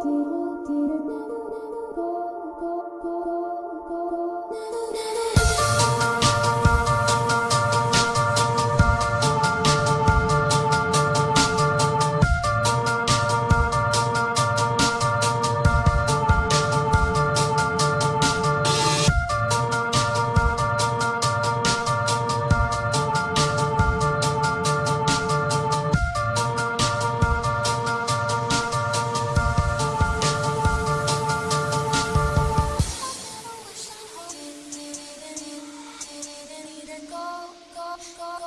Did it never of God.